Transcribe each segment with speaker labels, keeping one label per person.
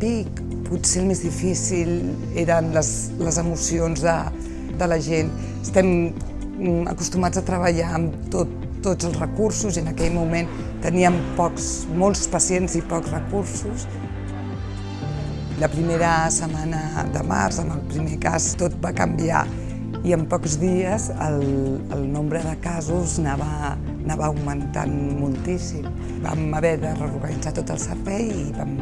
Speaker 1: pic potser el més difícil eren les, les emocions de, de la gent. Estem mm, acostumats a treballar amb tot, tots els recursos i en aquell moment teníem pocs, molts pacients i pocs recursos. La primera setmana de març, amb el primer cas, tot va canviar i en pocs dies el, el nombre de casos anava, anava augmentant moltíssim. Vam haver de reorganitzar tot el servei i vam,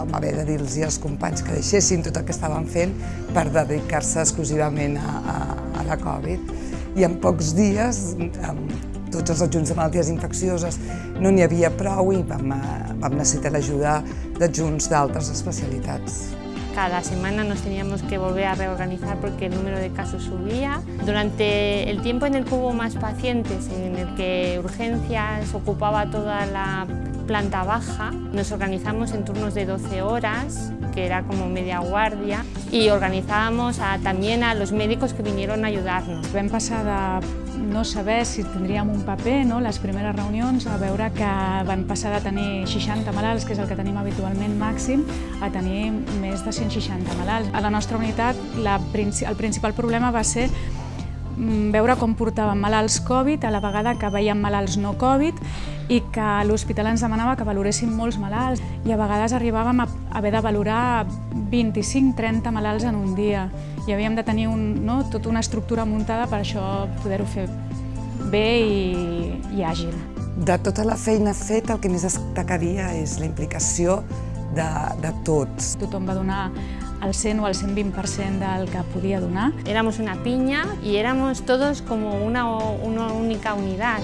Speaker 1: vam haver de dir-los als companys que deixessin tot el que estaven fent per dedicar-se exclusivament a, a, a la Covid. I en pocs dies, amb tots els adjunts de malalties infeccioses, no n'hi havia prou i vam, vam necessitar l'ajuda d'adjunts d'altres especialitats.
Speaker 2: Cada semana nos teníamos que volver a reorganizar porque el número de casos subía. Durante el tiempo en el que hubo más pacientes, en el que urgencias ocupaba toda la planta baja, nos organizamos en turnos de 12 horas, que era como media guardia, y organizábamos a, también a los médicos que vinieron a ayudarnos.
Speaker 3: Vam passar de no saber si tindríem un paper, no? les primeres reunions, a veure que van passar de tenir 60 malalts, que és el que tenim habitualment màxim, a tenir més de 160 malalts. A la nostra unitat la, el principal problema va ser veure com portaven malalts Covid a la vegada que veiem malalts no Covid i que l'hospital ens demanava que valoréssim molts malalts i a vegades arribàvem a haver de valorar 25-30 malalts en un dia i havíem de tenir un, no, tota una estructura muntada per això poder-ho fer bé i, i àgil.
Speaker 1: De tota la feina feta, el que més destacaria és la implicació de, de tots.
Speaker 3: Tothom va donar el 100 o el 120% del que podia donar.
Speaker 2: Éramos una piña y éramos todos como una, una única unidad.